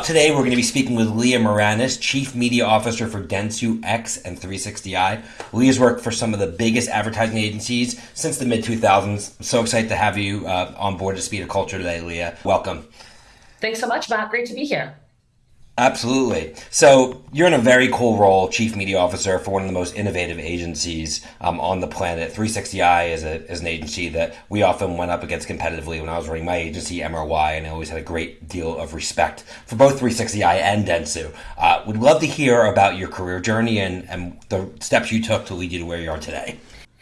Up today, we're going to be speaking with Leah Meranus, Chief Media Officer for Dentsu X and 360i. Leah's worked for some of the biggest advertising agencies since the mid 2000s. I'm so excited to have you uh, on board to Speed of Culture today, Leah. Welcome. Thanks so much, Matt. Great to be here. Absolutely. So you're in a very cool role, chief media officer for one of the most innovative agencies um, on the planet. 360i is, a, is an agency that we often went up against competitively when I was running my agency, MRY, and I always had a great deal of respect for both 360i and Dentsu. Uh, would love to hear about your career journey and, and the steps you took to lead you to where you are today.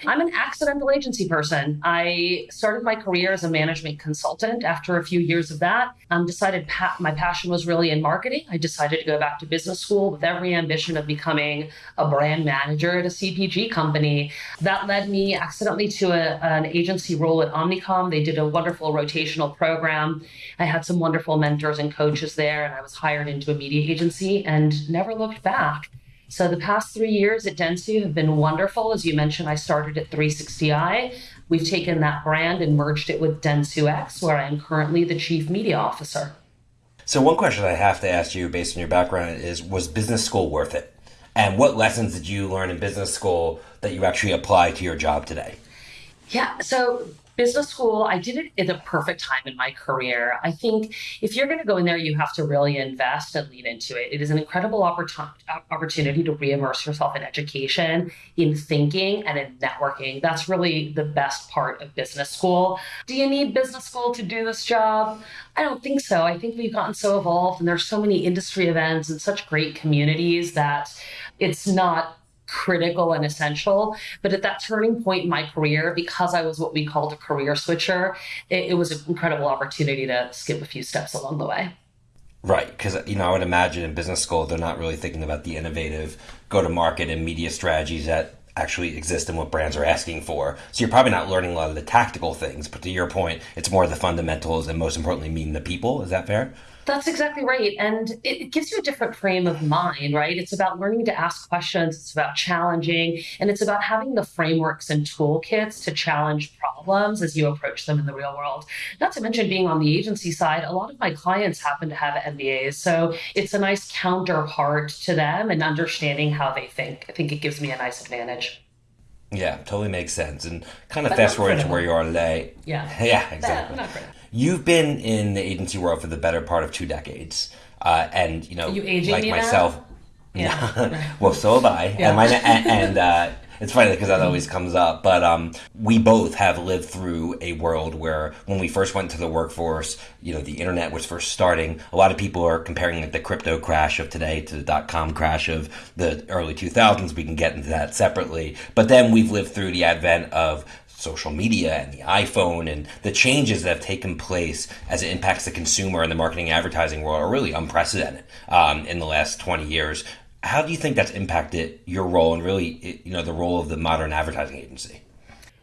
I'm an accidental agency person. I started my career as a management consultant. After a few years of that, um, decided pa- my passion was really in marketing. I decided to go back to business school with every ambition of becoming a brand manager at a CPG company. That led me accidentally to a, an agency role at Omnicom. They did a wonderful rotational program. I had some wonderful mentors and coaches there, and I was hired into a media agency and never looked back. So the past three years at Dentsu have been wonderful. As you mentioned, I started at 360i. We've taken that brand and merged it with Dentsu X, where I am currently the chief media officer. So one question I have to ask you based on your background is was business school worth it? And what lessons did you learn in business school that you actually apply to your job today? Yeah, so business school, I did it at the perfect time in my career. I think if you're going to go in there, you have to really invest and lean into it. It is an incredible uh, opportunity to re-immerse yourself in education, in thinking, and in networking. That's really the best part of business school. Do you need business school to do this job? I don't think so. I think we've gotten so evolved and there's so many industry events and such great communities that it's not critical and essential. But at that turning point in my career, because I was what we called a career switcher, it, it was an incredible opportunity to skip a few steps along the way. Right, because you know I would imagine in business school they're not really thinking about the innovative go-to-market and media strategies that actually exist and what brands are asking for. So you're probably not learning a lot of the tactical things, but to your point, it's more the fundamentals and most importantly, meeting the people. Is that fair? That's exactly right. And it, gives you a different frame of mind, right? It's about learning to ask questions, it's about challenging, and it's about having the frameworks and toolkits to challenge problems as you approach them in the real world. Not to mention being on the agency side, a lot of my clients happen to have MBAs. So it's a nice counterpart to them and understanding how they think. I think it gives me a nice advantage. Yeah, totally makes sense. And kind of but fast forward to where you are today. Yeah. Yeah, exactly. You've been in the agency world for the better part of two decades. Uh, and, you know, you like myself. Now? Yeah. well, so have I. Yeah. And, my, and, and uh, it's funny because that always comes up, but um, we both have lived through a world where when we first went to the workforce, you know, the internet was first starting. A lot of people are comparing like the crypto crash of today to the dot com crash of the early 2000s. We can get into that separately. But then we've lived through the advent of social media and the iPhone and the changes that have taken place as it impacts the consumer and the marketing advertising world are really unprecedented um, in the last 20 years. How do you think that's impacted your role and really you know the role of the modern advertising agency?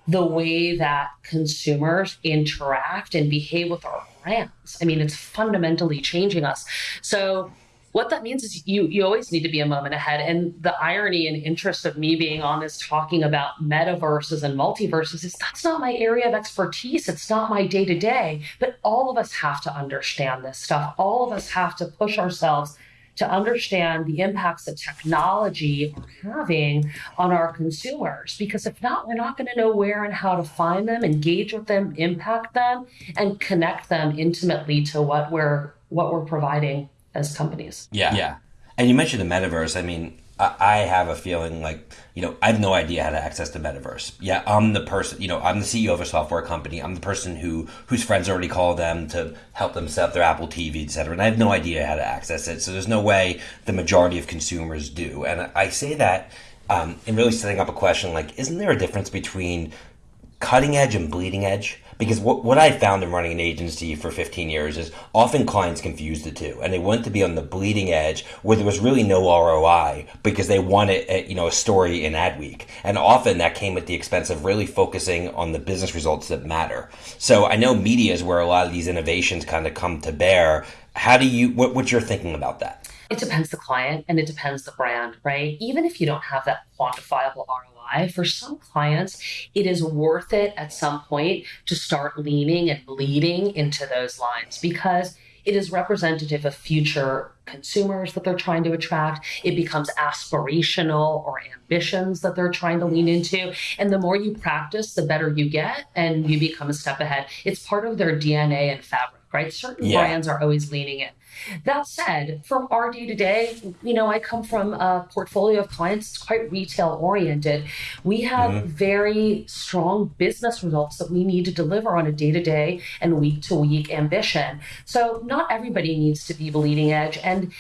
The way that consumers interact and behave with our brands. I mean it's fundamentally changing us. So what that means is you you always need to be a moment ahead. And the irony and interest of me being on this talking about metaverses and multiverses is that's not my area of expertise. It's not my day to day but all of us have to understand this stuff. All of us have to push ourselves to understand the impacts that technology are having on our consumers. Because if not, we're not going to know where and how to find them, engage with them, impact them, and connect them intimately to what we're what we're providing as companies. Yeah. Yeah. And you mentioned the metaverse. I mean, I have a feeling like, you know, I have no idea how to access the metaverse. Yeah, I'm the person, you know, I'm the CEO of a software company. I'm the person who whose friends already call them to help them set up their Apple TV, et cetera. And I have no idea how to access it. So there's no way the majority of consumers do. And I say that um, in really setting up a question like, isn't there a difference between cutting edge and bleeding edge? Because what, what I found in running an agency for 15 years is often clients confuse the two and they want to be on the bleeding edge where there was really no ROI because they wanted, eh, a, you know, a story in Adweek. And often that came at the expense of really focusing on the business results that matter. So I know media is where a lot of these innovations kind of come to bear. How do you, what, what's your thinking about that? It depends the client and it depends the brand, right? Even if you don't have that quantifiable ROI, for some clients, it is worth it at some point to start leaning and bleeding into those lines because it is representative of future consumers that they're trying to attract. It becomes aspirational or ambitions that they're trying to lean into. And the more you practice, the better you get and you become a step ahead. It's part of their DNA and fabric, right? Certain yeah. brands are always leaning in. That said, from our day to day, you know, I come from a portfolio of clients that's quite retail oriented. We have mm-hmm. very strong business results that we need to deliver on a day to day and week to week ambition. So, not everybody needs to be bleeding edge. And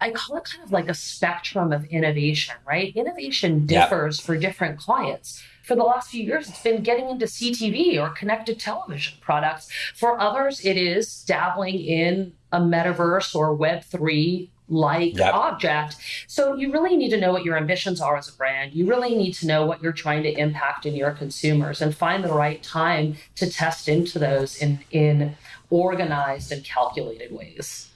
I call it kind of like a spectrum of innovation, right? Innovation differs for different clients for the last few years, it's been getting into CTV or connected television products. For others, it is dabbling in a metaverse or Web3 like yep. object. So you really need to know what your ambitions are as a brand. You really need to know what you're trying to impact in your consumers and find the right time to test into those in in organized and calculated ways.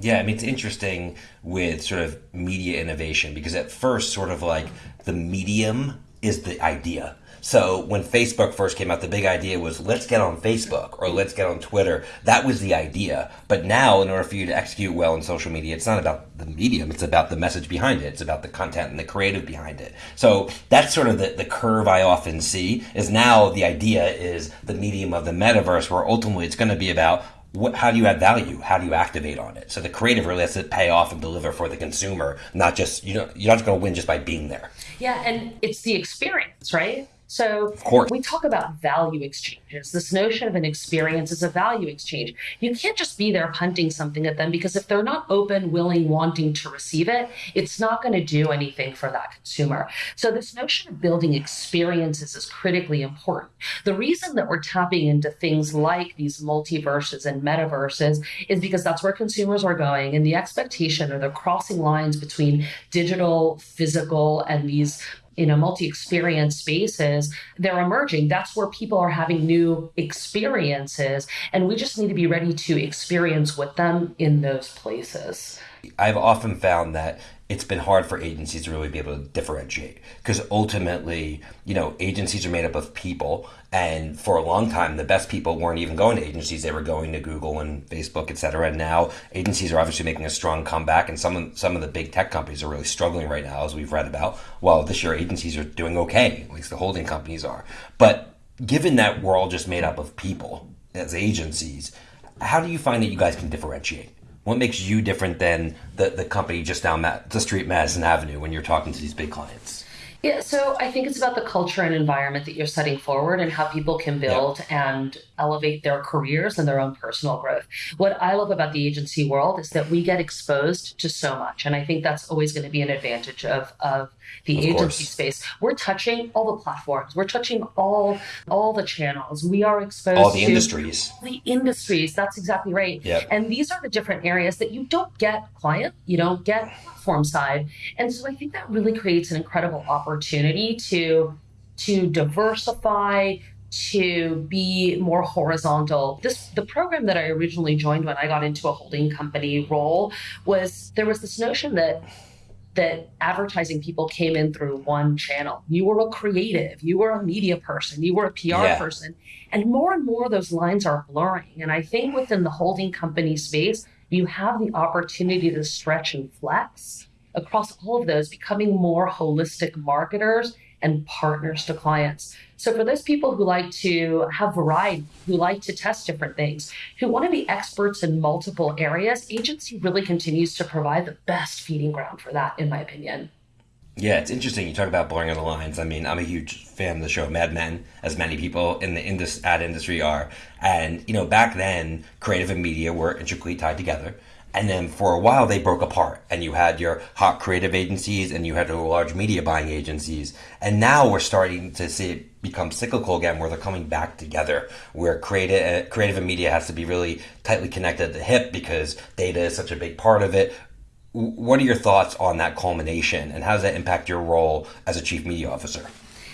Yeah, I mean it's interesting with sort of media innovation because at first sort of like the medium is the idea. So when Facebook first came out, the big idea was let's get on Facebook or let's get on Twitter. That was the idea. But now, in order for you to execute well in social media, it's not about the medium, it's about the message behind it. It's about the content and the creative behind it. So that's sort of the, the curve I often see is now the idea is the medium of the metaverse where ultimately it's going to be about what, how do you add value? How do you activate on it? So the creative really has to pay off and deliver for the consumer, not just you know you're not going to win just by being there. Yeah, and it's the experience, right? So we talk about value exchanges. This notion of an experience is a value exchange. You can't just be there punting something at them because if they're not open, willing, wanting to receive it, it's not going to do anything for that consumer. So this notion of building experiences is critically important. The reason that we're tapping into things like these multiverses and metaverses is because that's where consumers are going and the expectation or the crossing lines between digital, physical, and these you know multi-experience spaces they're emerging. That's where people are having new experiences and we just need to be ready to experience with them in those places. I've often found that it's been hard for agencies to really be able to differentiate because ultimately, you know, agencies are made up of people, and for a long time, the best people weren't even going to agencies; they were going to Google and Facebook, et cetera. And now, agencies are obviously making a strong comeback, and some of some of the big tech companies are really struggling right now, as we've read about. Well, this year, agencies are doing okay, at least the holding companies are. But given that we're all just made up of people as agencies, how do you find that you guys can differentiate? What makes you different than the, the company just down that the street, Madison Avenue, when you're talking to these big clients? Yeah, so I think it's about the culture and environment that you're setting forward and how people can build yep. and elevate their careers and their own personal growth. What I love about the agency world is that we get exposed to so much. And I think that's always going to be an advantage of, of the of agency course. space. We're touching all the platforms. We're touching all all the channels. We are exposed to all the industries. The industries. That's exactly right. Yep. And these are the different areas that you don't get client, you don't get platform side. And so I think that really creates an incredible opportunity to to diversify, to be more horizontal. This the program that I originally joined when I got into a holding company role was there was this notion that that advertising people came in through one channel. You were a creative, you were a media person, you were a PR yeah. person. And more and more those lines are blurring. And I think within the holding company space, you have the opportunity to stretch and flex across all of those, becoming more holistic marketers and partners to clients. So for those people who like to have variety, who like to test different things, who want to be experts in multiple areas, agency really continues to provide the best feeding ground for that, in my opinion. Yeah, it's interesting. You talk about blurring of the lines. I mean, I'm a huge fan of the show Mad Men, as many people in the indus- ad industry are. And, you know, back then, creative and media were intricately tied together. And then for a while, they broke apart, and you had your hot creative agencies and you had your large media buying agencies. And now we're starting to see it become cyclical again, where they're coming back together, where creative, uh, creative and media has to be really tightly connected at the hip because data is such a big part of it. What are your thoughts on that culmination, and how does that impact your role as a chief media officer?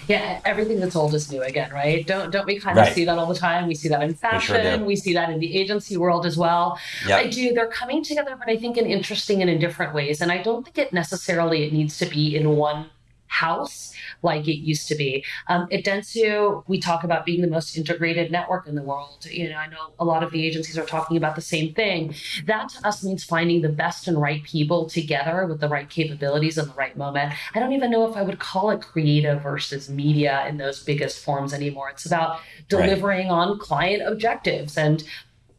Yeah, everything that's old is new again, right? Don't don't we kind of right. see that all the time? We see that in fashion. We, sure we, see that in the agency world as well. Yep. I do. They're coming together, but I think in interesting and in different ways. And I don't think it necessarily it needs to be in one house like it used to be. Um, at Dentsu, we talk about being the most integrated network in the world. You know, I know a lot of the agencies are talking about the same thing. That to us means finding the best and right people together with the right capabilities in the right moment. I don't even know if I would call it creative versus media in those biggest forms anymore. It's about delivering right. on client objectives and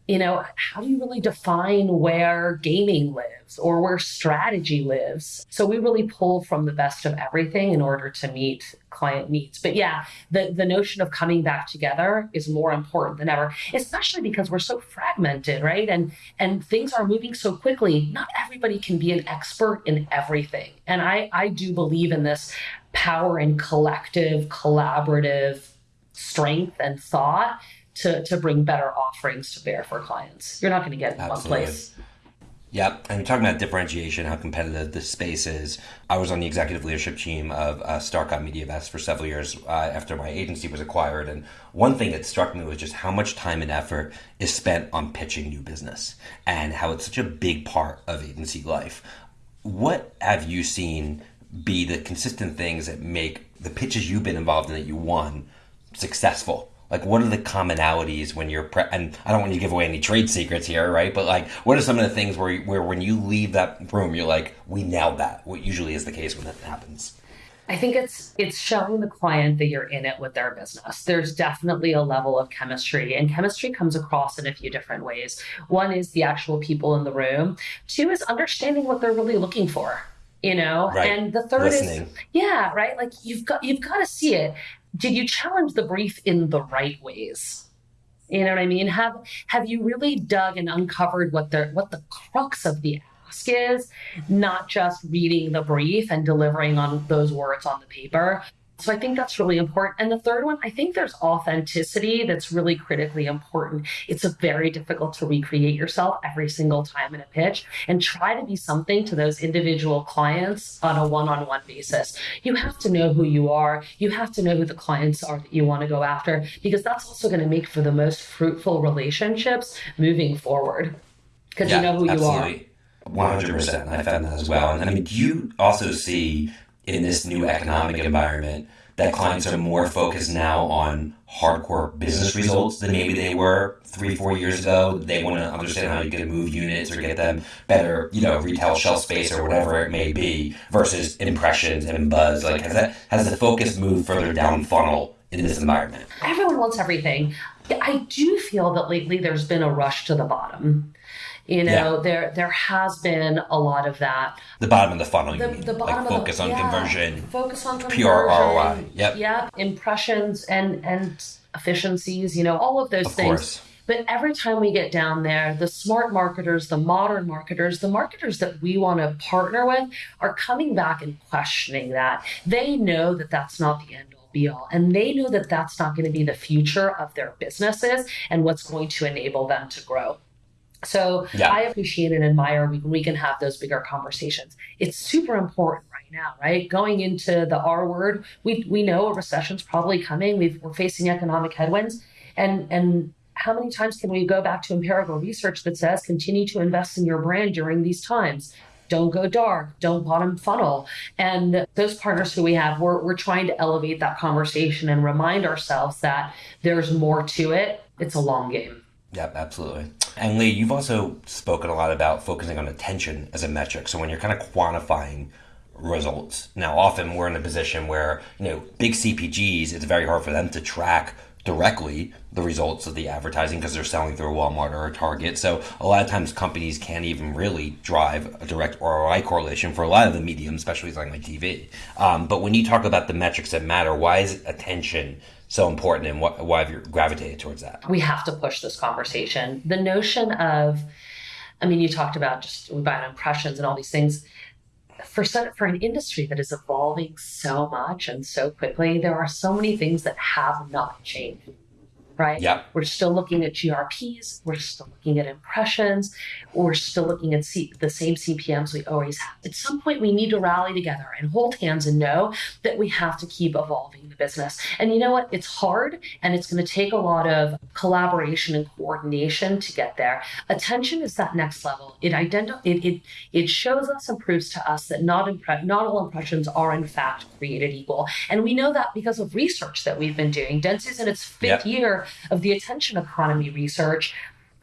you know, how do you really define where gaming lives or where strategy lives? So we really pull from the best of everything in order to meet client needs. But yeah, the, the notion of coming back together is more important than ever, especially because we're so fragmented, right? And and things are moving so quickly. Not everybody can be an expert in everything. And I, I do believe in this power in collective, collaborative strength and thought to, to bring better offerings to bear for clients. You're not going to get in Absolutely. one place. Yep. And talking about differentiation, how competitive this space is. I was on the executive leadership team of uh, Starcom MediaVest for several years uh, after my agency was acquired. And one thing that struck me was just how much time and effort is spent on pitching new business and how it's such a big part of agency life. What have you seen be the consistent things that make the pitches you've been involved in that you won successful? Like what are the commonalities when you're pre- and I don't want you to give away any trade secrets here, right? But like, what are some of the things where where when you leave that room, you're like, we nailed that. What usually is the case when that happens. I think it's it's showing the client that you're in it with their business. There's definitely a level of chemistry, and chemistry comes across in a few different ways. One is the actual people in the room. Two is understanding what they're really looking for you know right. and the third Listening. is yeah right like you've got you've got to see it did you challenge the brief in the right ways? You know what I mean? Have have you really dug and uncovered what the what the crux of the ask is, not just reading the brief and delivering on those words on the paper, so I think that's really important. And the third one, I think there's authenticity that's really critically important. It's a very difficult to recreate yourself every single time in a pitch and try to be something to those individual clients on a one-on-one basis. You have to know who you are. You have to know who the clients are that you want to go after because that's also going to make for the most fruitful relationships moving forward because yeah, you know who absolutely. you are. 100%. I found that as well. And I mean, do you also see in this new economic environment that clients are more focused now on hardcore business results than maybe they were three, four years ago. They want to understand how you can move units or get them better, you know, retail shelf space or whatever it may be versus impressions and buzz. Like has that has the focus moved further down funnel in this environment? Everyone wants everything. I do feel that lately there's been a rush to the bottom. You know, yeah. there there has been a lot of that. The bottom of the funnel. The, the bottom like focus the, on yeah, conversion. Focus on conversion. Pure ROI. Yep. Yeah. Impressions and and efficiencies. You know, all of those of things. Course. But every time we get down there, the smart marketers, the modern marketers, the marketers that we want to partner with are coming back and questioning that. They know that that's not the end all be all. And they know that that's not going to be the future of their businesses and what's going to enable them to grow. So yeah. I appreciate and admire we, we can have those bigger conversations. It's super important right now, right? Going into the R word, we we know a recession's probably coming. we are facing economic headwinds, and and how many times can we go back to empirical research that says continue to invest in your brand during these times? Don't go dark, don't bottom funnel. And those partners who we have, we're, we're trying to elevate that conversation and remind ourselves that there's more to it. It's a long game. Yep, absolutely. And Lee, you've also spoken a lot about focusing on attention as a metric. So when you're kind of quantifying results, now often we're in a position where, you know, big CPGs, it's very hard for them to track directly the results of the advertising because they're selling through a Walmart or a Target. So a lot of times companies can't even really drive a direct ROI correlation for a lot of the mediums, especially something like TV. Um, but when you talk about the metrics that matter, why is attention so important and wh- why have you gravitated towards that? We have to push this conversation. The notion of, I mean, you talked about just about impressions and all these things. For for an industry that is evolving so much and so quickly, there are so many things that have not changed. Right? Yeah. We're still looking at GRPs. We're still looking at impressions. We're still looking at C- the same CPMs we always have. At some point, we need to rally together and hold hands and know that we have to keep evolving the business. And you know what? It's hard and it's going to take a lot of collaboration and coordination to get there. Attention is that next level. It identi- it, it, it shows us and proves to us that not, impre- not all impressions are in fact created equal. And we know that because of research that we've been doing. Dentsu's in its fifth Yep. year of the attention economy research.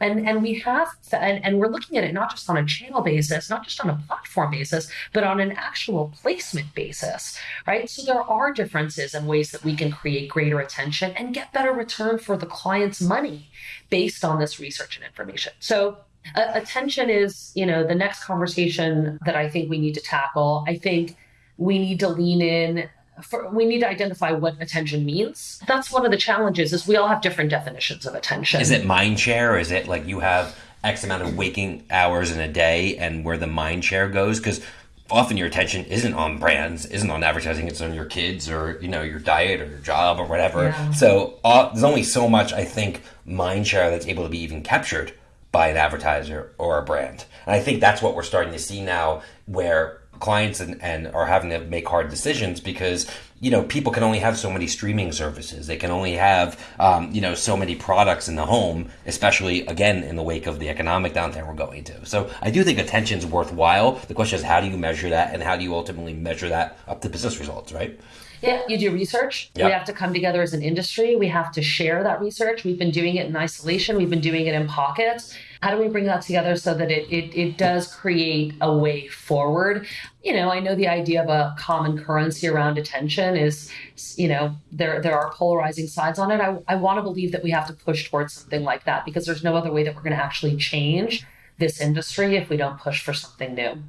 And, and we have and, and we're looking at it not just on a channel basis, not just on a platform basis, but on an actual placement basis, right? So there are differences in ways that we can create greater attention and get better return for the client's money based on this research and information. So uh, attention is, you know, the next conversation that I think we need to tackle. I think we need to lean in for, we need to identify what attention means. That's one of the challenges is we all have different definitions of attention. Is it mind share? Is it like you have X amount of waking hours in a day and where the mind share goes? Because often your attention isn't on brands, isn't on advertising, it's on your kids or, you know, your diet or your job or whatever. Yeah. So uh, there's only so much, I think, mind share that's able to be even captured by an advertiser or a brand. And I think that's what we're starting to see now where clients and, and are having to make hard decisions because you know people can only have so many streaming services they can only have um, you know so many products in the home especially again in the wake of the economic downturn we're going to so i do think attention's worthwhile the question is how do you measure that and how do you ultimately measure that up to business results right Yeah, you do research. Yep. We have to come together as an industry. We have to share that research. We've been doing it in isolation. We've been doing it in pockets. How do we bring that together so that it, it, it does create a way forward? You know, I know the idea of a common currency around attention is, you know, there there are polarizing sides on it. I, I want to believe that we have to push towards something like that because there's no other way that we're going to actually change this industry if we don't push for something new.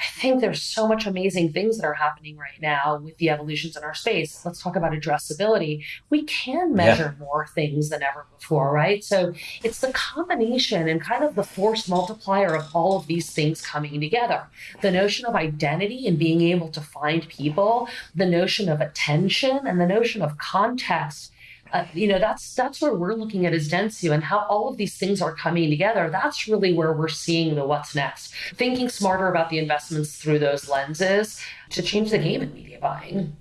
I think there's so much amazing things that are happening right now with the evolutions in our space. Let's talk about addressability. We can measure more things than ever before, right? So it's the combination and kind of the force multiplier of all of these things coming together. The notion of identity and being able to find people, the notion of attention, and the notion of context uh, you know that's that's where we're looking at as Dentsu and how all of these things are coming together. That's really where we're seeing the what's next. Thinking smarter about the investments through those lenses to change the game in media buying.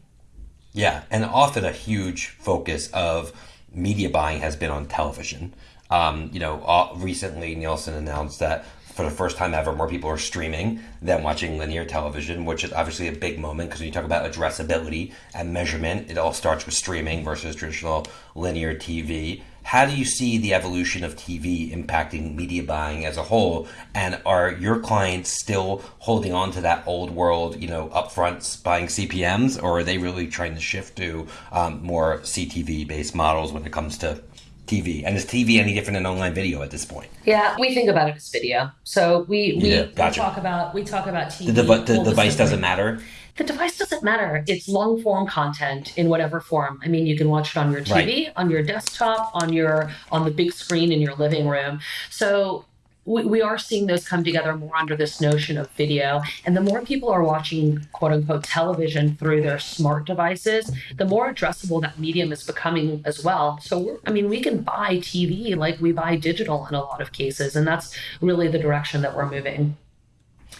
Yeah, and often a huge focus of media buying has been on television. Um, you know, uh, recently Nielsen announced that for the first time ever, more people are streaming than watching linear television, which is obviously a big moment because when you talk about addressability and measurement, it all starts with streaming versus traditional linear TV. How do you see the evolution of TV impacting media buying as a whole? And are your clients still holding on to that old world, you know, upfront buying CPMs, or are they really trying to shift to um, more CTV based models when it comes to TV? And is TV any different than online video at this point? Yeah, we think about it as video. So we we, Yeah, gotcha. we talk about we talk about TV. The, dev- the device doesn't matter. the device doesn't matter. It's long form content in whatever form. I mean, you can watch it on your TV, on your desktop, on your on the big screen in your living room. So we, we are seeing those come together more under this notion of video. And the more people are watching quote unquote television through their smart devices, the more addressable that medium is becoming as well. So I mean, we can buy TV like we buy digital in a lot of cases, and that's really the direction that we're moving.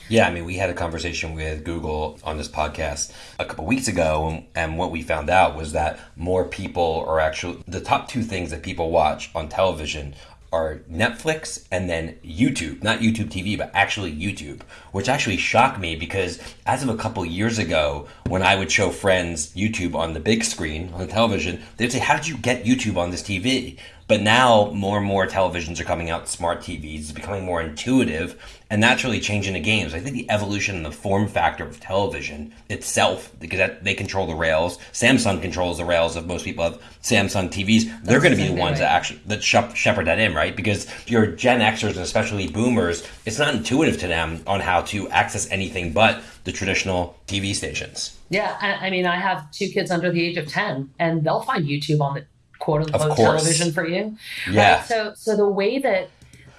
Yeah, I mean, we had a conversation with Google on this podcast a couple weeks ago, and what we found out was that more people are actually the top two things that people watch on television are Netflix and then YouTube. Not YouTube TV, but actually YouTube, which actually shocked me because as of a couple years ago, when I would show friends YouTube on the big screen on the television, they'd say, How did you get YouTube on this TV? But now more and more televisions are coming out, smart TVs, it's becoming more intuitive, and that's really changing the games. I think the evolution and the form factor of television itself, because that, they control the rails. Samsung controls the rails of most people have Samsung TVs. They're going to be the ones right. that actually that shepherd that in, right? Because your Gen Xers and especially Boomers, it's not intuitive to them on how to access anything but the traditional TV stations. Yeah, I, I mean, I have two kids under the age of ten, and they'll find YouTube on the quote unquote television for you. Yeah. Right? So, so the way that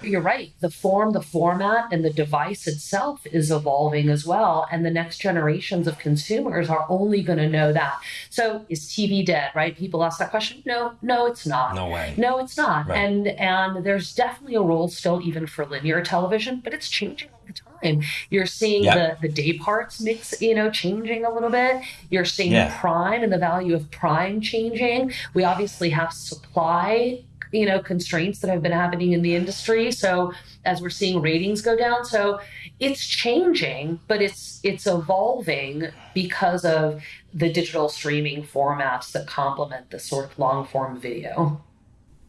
You're right. The form, the format, and the device itself is evolving as well. And the next generations of consumers are only going to know that. So is TV dead, right? People ask that question. No, no, it's not. No way. No, it's not. Right. And and there's definitely a role still even for linear television, but it's changing all the time. You're seeing Yep. the the day parts mix, you know, changing a little bit. You're seeing Yeah. prime and the value of prime changing. We obviously have supply you know constraints that have been happening in the industry. So as we're seeing ratings go down so it's changing but it's it's evolving because of the digital streaming formats that complement the sort of long form video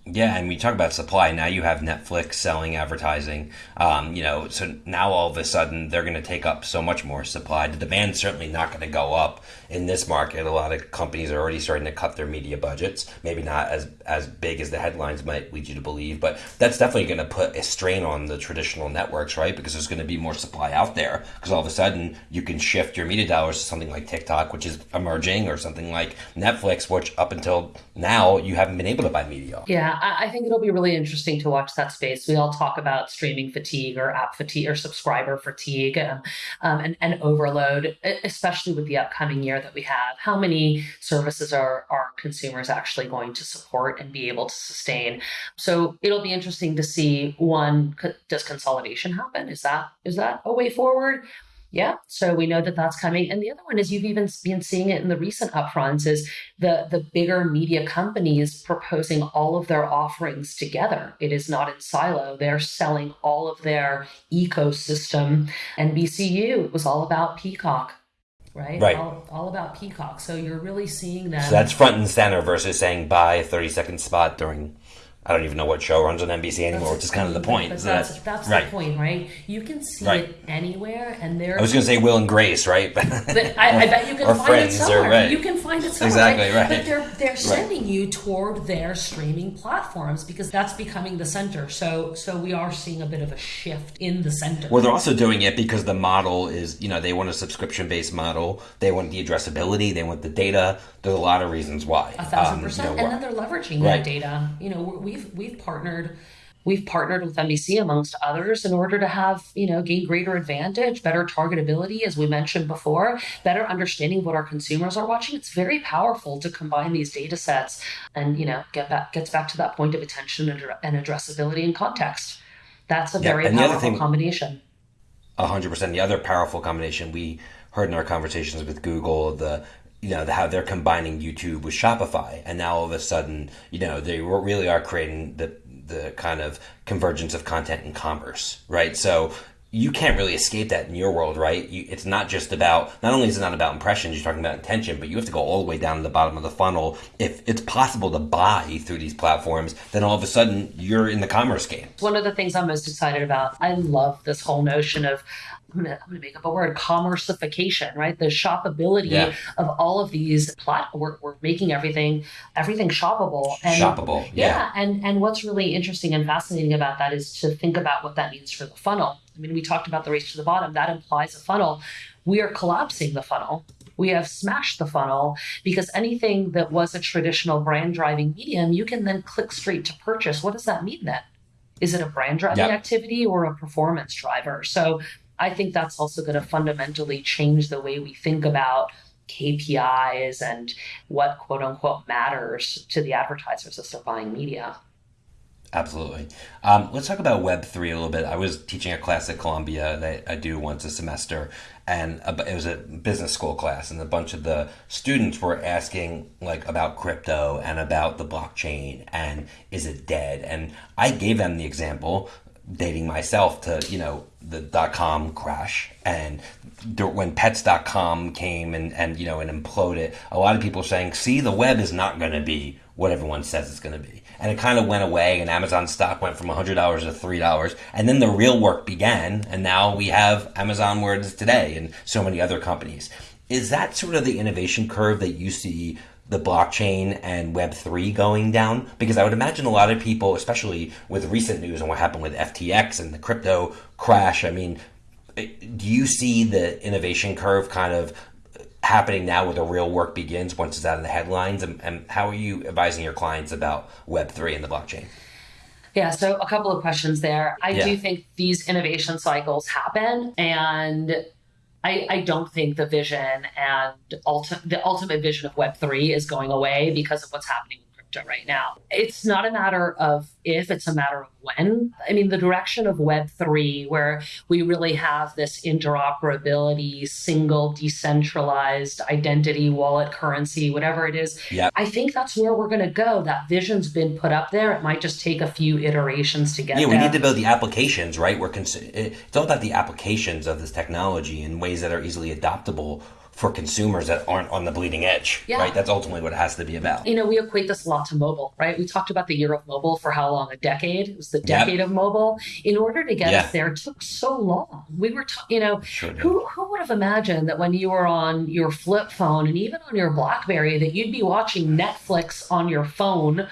Yeah, and we talk about supply. Now you have Netflix selling advertising. Um, you know, so now all of a sudden they're going to take up so much more supply. The demand's certainly not going to go up in this market. A lot of companies are already starting to cut their media budgets. Maybe not as as big as the headlines might lead you to believe, but that's definitely going to put a strain on the traditional networks, right? Because there's going to be more supply out there. Because all of a sudden you can shift your media dollars to something like TikTok, which is emerging, or something like Netflix, which up until now you haven't been able to buy media. on. I, I think it'll be really interesting to watch that space. We all talk about streaming fatigue or app fatigue or subscriber fatigue um, um, and, and overload, especially with the upcoming year that we have. How many services are, are consumers actually going to support and be able to sustain? So it'll be interesting to see one, does consolidation happen? Is that is that a way forward? Yeah, so we know that that's coming. And the other one is you've even been seeing it in the recent upfronts is the the bigger media companies proposing all of their offerings together. It is not in silo. They're selling all of their ecosystem. NBCU it was all about Peacock, right? Right. All, all about Peacock. So you're really seeing that. So that's front and center versus saying buy a 30 second spot during, I don't even know what show runs on NBC anymore, which is kind of the point. But that's that's right. the point, right? You can see Right. it anywhere, and there. I was going to say Will and Grace, right? But I, I bet you can Or find Friends, it or- somewhere. right. You can find it somewhere. Exactly, right. But they're they're sending you toward their streaming platforms because that's becoming the center. So so we are seeing a bit of a shift in the center. well, they're also doing it because the model is, you know, they want a subscription based model. They want the addressability. They want the data. There's a lot of reasons why. a thousand Um, you percent, know, and then they're leveraging Right. that data. You know, we've we've partnered. We've partnered with NBC amongst others in order to have, you know, gain greater advantage, better targetability, as we mentioned before, better understanding of what our consumers are watching. It's very powerful to combine these data sets and, you know, get back gets back to that point of attention and, and addressability and context. That's a Yeah, very and the other powerful thing- combination. A hundred percent. The other powerful combination we heard in our conversations with Google, the you know how they're combining YouTube with Shopify, and now all of a sudden, you know, they really are creating the the kind of convergence of content and commerce, right? So you can't really escape that in your world, right? You, it's not just about not only is it not about impressions, you're talking about intention, but you have to go all the way down to the bottom of the funnel. If it's possible to buy through these platforms, then all of a sudden you're in the commerce game. One of the things I'm most excited about, I love this whole notion of I'm gonna, I'm gonna make up a word, commercification, right? The shoppability Yeah. of all of these plat we're, we're making everything everything shoppable. And Shoppable, yeah. And and what's really interesting and fascinating about that is to think about what that means for the funnel. I mean, we talked about the race to the bottom. That implies a funnel. We are collapsing the funnel. We have smashed the funnel because anything that was a traditional brand driving medium, you can then click straight to purchase. What does that mean then? Is it a brand driving Yep. activity or a performance driver? So I think that's also going to fundamentally change the way we think about KPIs and what quote unquote matters to the advertisers as they're buying media. Absolutely. Um, let's talk about Web three a little bit. I was teaching a class at Columbia that I do once a semester, and it was a business school class, and a bunch of the students were asking like about crypto and about the blockchain and is it dead? And I gave them the example, dating myself to you know the dot com crash. And when pets.com came and, and you know and imploded a lot of people saying see the web is not going to be what everyone says it's going to be. And it kind of went away and amazon stock went from $100 to $3 and then the real work began and now we have amazon where it is today and so many other companies. Is that sort of the innovation curve that you see the blockchain and web3 going down because i would imagine a lot of people especially with recent news and what happened with ftx and the crypto crash i mean eh, do you see the innovation curve kind of happening now where the real work begins once it's out in the headlines and, and how are you advising your clients about web3 and the blockchain Yeah, so a couple of questions there. I Yeah. do think these innovation cycles happen, and I, I don't think the vision and ulti- the ultimate vision of Web3 is going away because of what's happening right now. It's not a matter of if, it's a matter of when. I mean, the direction of Web3, where we really have this interoperability, single, decentralized identity, wallet currency, whatever it is, Yep. I think that's where we're going to go. That vision's been put up there. It might just take a few iterations to get Yeah, we there. need to build the applications, right? We're cons- it's eh, all about the applications of this technology in ways that are easily adoptable for consumers that aren't on the bleeding edge, Yeah. right? That's ultimately what it has to be about. you know, we equate this a lot to mobile, right? We talked about the year of mobile for how long? A decade. It was the decade of mobile. In order to get Yeah. us there, it took so long. We were, ta- you know, Sure who who would have imagined that when you were on your flip phone and even on your BlackBerry that you'd be watching Netflix on your phone,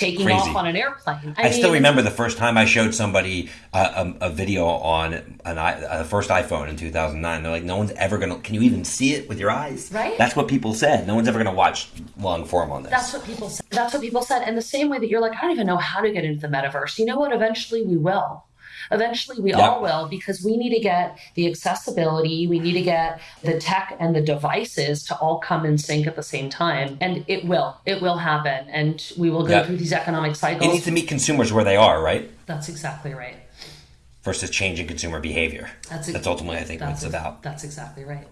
taking Crazy. off on an airplane? I, still mean, remember the first time I showed somebody uh, a, a video on an i a first iPhone in 2009. They're like, "No one's ever gonna. Can you even see it with your eyes?" Right. That's what people said. No one's ever gonna watch long form on this. That's what people said. That's what people said. And the same way that you're like, I don't even know how to get into the metaverse. You know what? Eventually we will. Eventually we Yep. all will because we need to get the accessibility, we need to get the tech and the devices to all come in sync at the same time. And it will. It will happen. And we will go Yep. through these economic cycles. it needs to meet consumers where they are, right? That's exactly right. Versus changing consumer behavior. That's, That's ultimately, I think, what that's it's about. That's exactly right.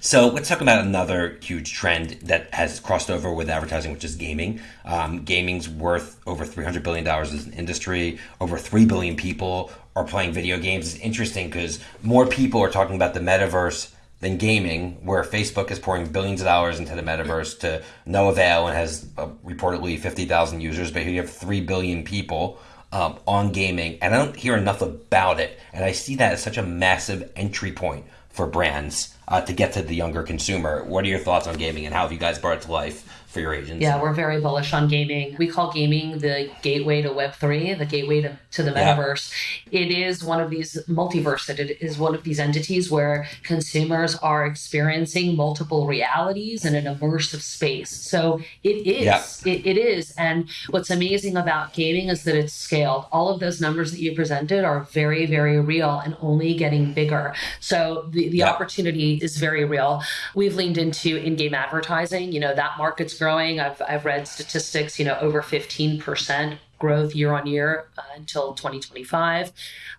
So let's talk about another huge trend that has crossed over with advertising, which is gaming. Um, gaming's worth over three hundred billion dollars as an industry. Over three billion people are playing video games. It's interesting because more people are talking about the metaverse than gaming, where Facebook is pouring billions of dollars into the metaverse to no avail and has uh, reportedly fifty thousand users. But here you have three billion people um, on gaming, and I don't hear enough about it. And I see that as such a massive entry point for brands uh, to get to the younger consumer. What are your thoughts on gaming, and how have you guys brought it to life for your agents? Yeah, we're very bullish on gaming. We call gaming the gateway to Web3, the gateway to, to the Yeah. metaverse. It is one of these multiverse, it is one of these entities where consumers are experiencing multiple realities in an immersive space. So it is. Yeah. It, it is. And what's amazing about gaming is that it's scaled. All of those numbers that you presented are very, very real and only getting bigger. So the, the Yeah. opportunity is very real. We've leaned into in-game advertising. You know, that market's growing. I've, I've read statistics, you know, over 15% growth year on year uh, until 2025.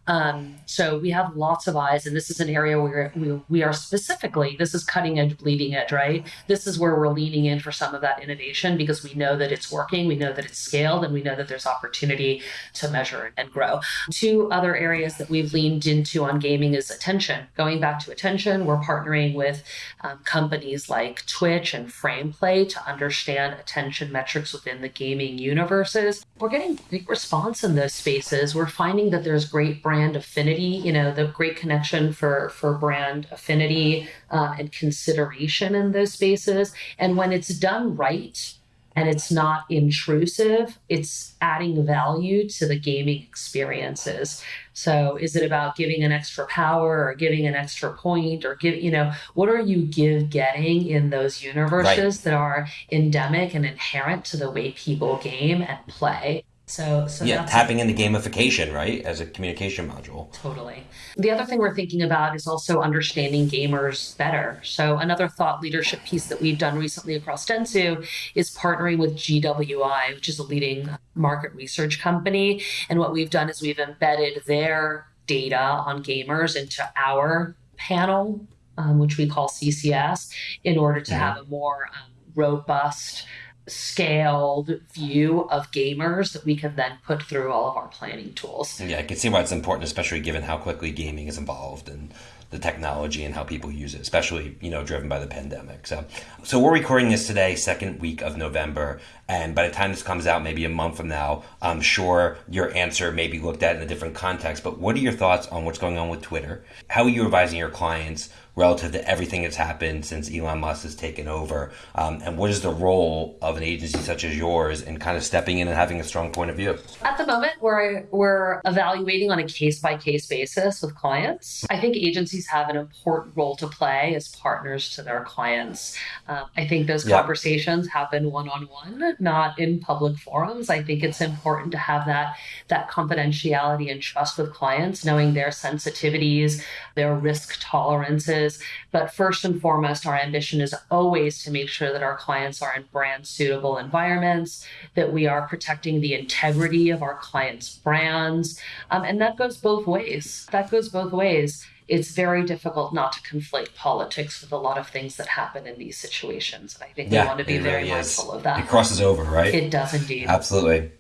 Um, so we have lots of eyes, and this is an area where we, we are specifically, this is cutting edge, bleeding edge, right? This is where we're leaning in for some of that innovation because we know that it's working, we know that it's scaled, and we know that there's opportunity to measure and grow. Two other areas that we've leaned into on gaming is attention. Going back to attention, we're partnering with um, companies like Twitch and Frameplay to understand attention metrics within the gaming universes. We're getting great response in those spaces. We're finding that there's great brand affinity, you know, the great connection for for brand affinity uh, and consideration in those spaces. And when it's done right, and it's not intrusive, it's adding value to the gaming experiences. So is it about giving an extra power or giving an extra point or give you know what are you give getting in those universes that are endemic and inherent to the way people game and play? So so yeah, tapping into gamification, right, as a communication module. Totally. The other thing we're thinking about is also understanding gamers better. So, another thought leadership piece that we've done recently across Dentsu is partnering with GWI, which is a leading market research company. And what we've done is we've embedded their data on gamers into our panel, um, which we call CCS, in order to Mhm. have a more um, robust, scaled view of gamers that we can then put through all of our planning tools. Yeah, I can see why it's important, especially given how quickly gaming is involved and the technology and how people use it, especially you know driven by the pandemic. So, so we're recording this today, second week of November, and by the time this comes out, maybe a month from now, I'm sure your answer may be looked at in a different context. But what are your thoughts on what's going on with Twitter? How are you advising your clients relative to everything that's happened since Elon Musk has taken over? Um, and what is the role of an agency such as yours in kind of stepping in and having a strong point of view? At the moment, we're, we're evaluating on a case by case basis with clients. I think agencies have an important role to play as partners to their clients. Um, I think those yeah. conversations happen one on one, not in public forums. I think it's important to have that, that confidentiality and trust with clients, knowing their sensitivities, their risk tolerances. But first and foremost, our ambition is always to make sure that our clients are in brand suitable environments, that we are protecting the integrity of our clients' brands. Um, and that goes both ways. That goes both ways it's very difficult not to conflate politics with a lot of things that happen in these situations. And I think yeah, we want to be very really mindful of that. It crosses over, right? It does indeed. Absolutely.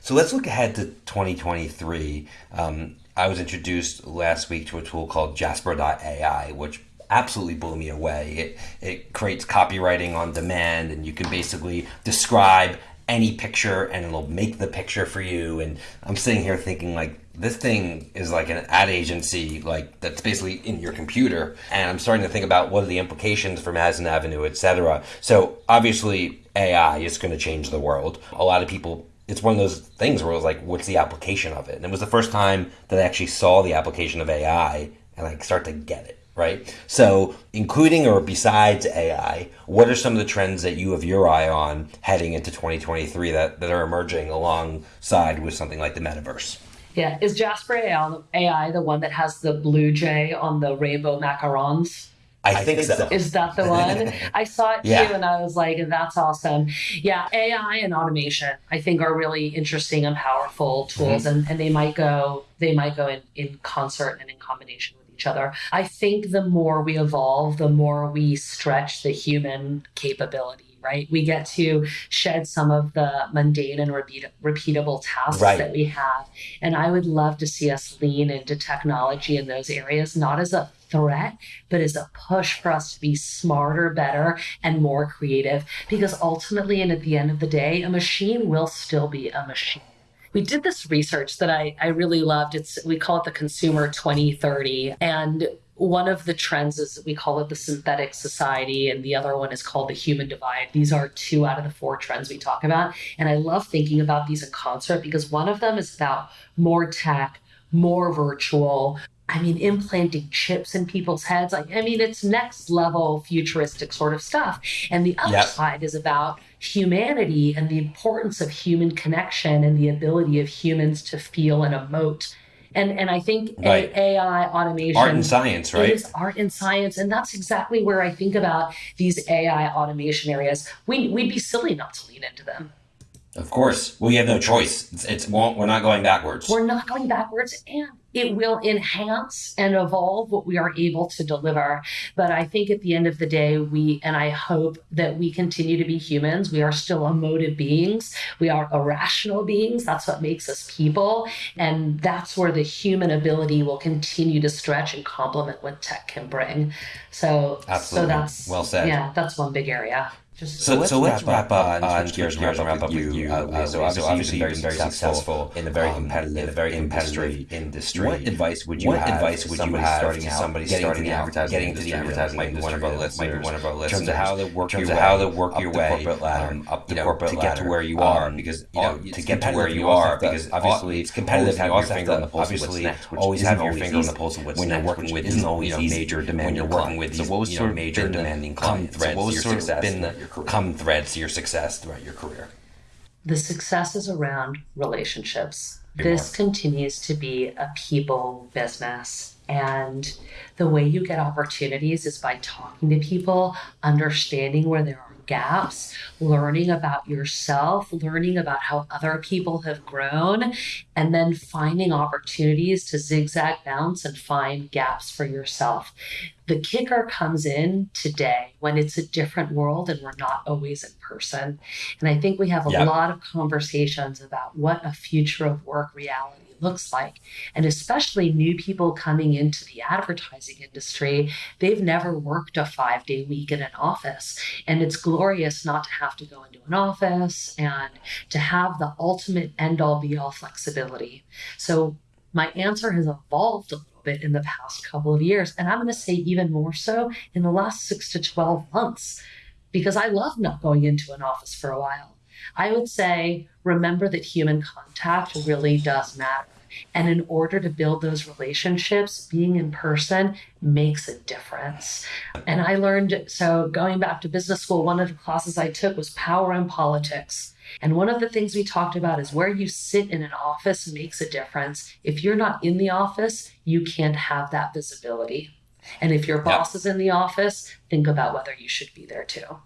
So let's look ahead to 2023. Um, I was introduced last week to a tool called Jasper.ai, which absolutely blew me away. It, it creates copywriting on demand, and you can basically describe any picture and it'll make the picture for you. And I'm sitting here thinking, like, this thing is like an ad agency, like that's basically in your computer. And I'm starting to think about what are the implications for Madison Avenue, etc. So obviously, AI is going to change the world. A lot of people it's one of those things where it was like, what's the application of it? And it was the first time that I actually saw the application of AI and I start to get it, right? So, including or besides AI, what are some of the trends that you have your eye on heading into 2023 that, that are emerging alongside with something like the metaverse? Yeah, is Jasper AI the one that has the blue jay on the rainbow macarons? I, I think, think so. Is that the one? I saw it yeah. too and I was like, that's awesome. Yeah, AI and automation I think are really interesting and powerful tools mm-hmm. and, and they might go they might go in, in concert and in combination with each other. I think the more we evolve, the more we stretch the human capability right? We get to shed some of the mundane and repeat- repeatable tasks right. that we have. And I would love to see us lean into technology in those areas, not as a threat, but as a push for us to be smarter, better, and more creative. Because ultimately, and at the end of the day, a machine will still be a machine we did this research that I, I really loved. It's we call it the consumer 2030. And one of the trends is we call it the synthetic society, and the other one is called the human divide. These are two out of the four trends we talk about. And I love thinking about these in concert because one of them is about more tech, more virtual. I mean, implanting chips in people's heads. Like, I mean, it's next level futuristic sort of stuff. And the other yep. side is about humanity and the importance of human connection and the ability of humans to feel and emote and and I think right. AI automation art and science, right? It is art and science, and that's exactly where I think about these AI automation areas. We we'd be silly not to lean into them. Of course, we have no choice. It's, it's we're not going backwards. We're not going backwards, and it will enhance and evolve what we are able to deliver. But I think at the end of the day, we, and I hope that we continue to be humans. We are still emotive beings. We are irrational beings. That's what makes us people. And that's where the human ability will continue to stretch and complement what tech can bring. So, Absolutely. so that's well said. Yeah, that's one big area. Just, so, so, let's, so let's wrap, up, up on gears, gears and wrap up with you. Uh, uh, so, obviously, obviously you've been very successful in a very um, competitive, in a very competitive industry. What advice would you what have? advice would you have somebody to somebody starting out, getting into the advertising industry? One of our listeners, might be one of our listeners. In terms of how to work your way, how to work your way corporate ladder, up the corporate ladder, to get to where you are, because you know to get to where you are, because obviously it's competitive. Have your finger on the pulse of what's next. Always have your finger on the pulse of what's next. When you're working with isn't always major demanding. When you're working with so what was sort of major demanding clients? What was sort of been the common threads to your success throughout your career? The success is around relationships. this continues to be a people business. And the way you get opportunities is by talking to people, understanding where there are gaps, learning about yourself, learning about how other people have grown, and then finding opportunities to zigzag bounce and find gaps for yourself. The kicker comes in today when it's a different world and we're not always in person. And I think we have a lot of conversations about what a future of work reality looks like. And especially new people coming into the advertising industry, they've never worked a five day week in an office. And it's glorious not to have to go into an office and to have the ultimate end all be all flexibility. So my answer has evolved a little bit in the past couple of years. And I'm going to say even more so in the last six to 12 months, because I love not going into an office for a while. I would say remember that human contact really does matter. And in order to build those relationships, being in person makes a difference. And I learned so going back to business school, one of the classes I took was power and politics. And one of the things we talked about is where you sit in an office makes a difference. If you're not in the office, you can't have that visibility. And if your boss is in the office, think about whether you should be there too.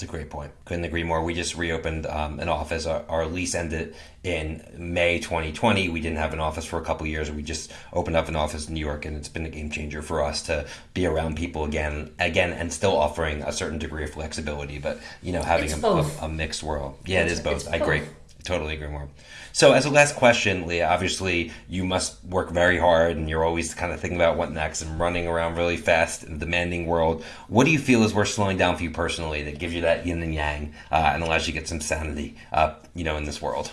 It's a great point. Couldn't agree more. We just reopened um, an office. Our, our, lease ended in May 2020. We didn't have an office for a couple years. We just opened up an office in New York, and it's been a game changer for us to be around people again, again, and still offering a certain degree of flexibility. But you know, having a, a, a, mixed world. Yeah, it's, it is both. I agree. Totally agree more. So, as a last question, Leah, obviously you must work very hard and you're always kind of thinking about what next and running around really fast in a demanding world. What do you feel is worth slowing down for you personally that gives you that yin and yang uh, and allows you to get some sanity, uh, you know, in this world?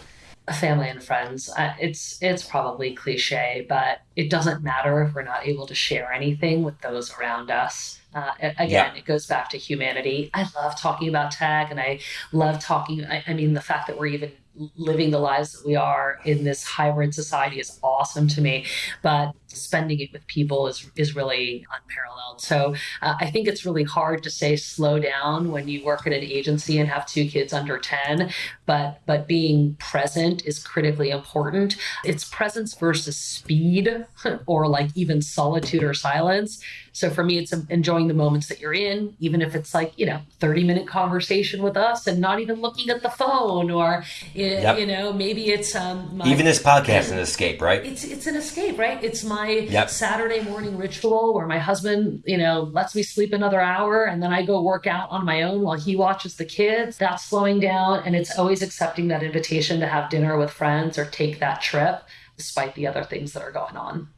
family and friends. Uh, it's it's probably cliche, but it doesn't matter if we're not able to share anything with those around us. Uh, again, yeah. it goes back to humanity. I love talking about tech, and I love talking. I, I mean, the fact that we're even living the lives that we are in this hybrid society is awesome to me. But spending it with people is is really unparalleled. So uh, I think it's really hard to say slow down when you work at an agency and have two kids under 10, but but being present is critically important. It's presence versus speed or like even solitude or silence. So for me, it's enjoying the moments that you're in, even if it's like, you know, 30 minute conversation with us and not even looking at the phone or, yep. you know, maybe it's, um, my, even this podcast is an escape, right? It's, it's an escape, right? It's my yep. Saturday morning ritual where my husband, you know, lets me sleep another hour and then I go work out on my own while he watches the kids. That's slowing down. And it's always accepting that invitation to have dinner with friends or take that trip despite the other things that are going on.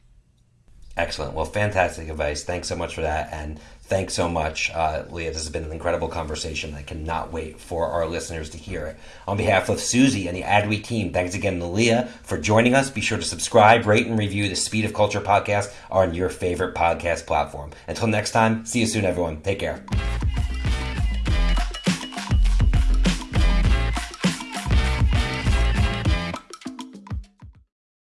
Excellent. Well, fantastic advice. Thanks so much for that. And Thanks so much, uh, Leah. This has been an incredible conversation. I cannot wait for our listeners to hear it. On behalf of Suzy and the Adweek team, thanks again to Leah for joining us. Be sure to subscribe, rate, and review the Speed of Culture podcast on your favorite podcast platform. Until next time, see you soon, everyone. Take care.